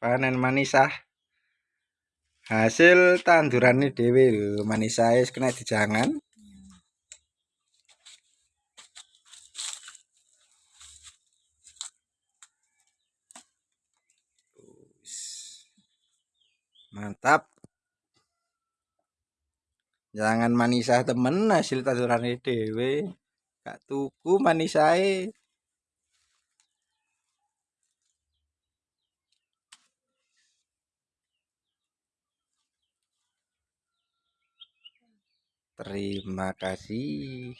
panen manisah. Hasil tanduran ini dewi manisah es kena dijangan. Mantap. Jangan manisah temen hasil tanduran ini dewi gak tuku manisah Terima kasih.